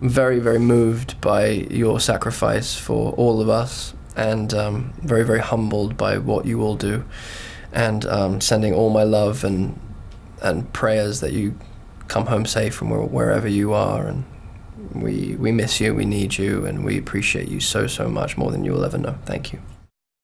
I'm very, very moved by your sacrifice for all of us, and um, very, very humbled by what you all do, and um, sending all my love and and prayers that you come home safe from wherever you are, and we we miss you, we need you, and we appreciate you so so much more than you will ever know. Thank you.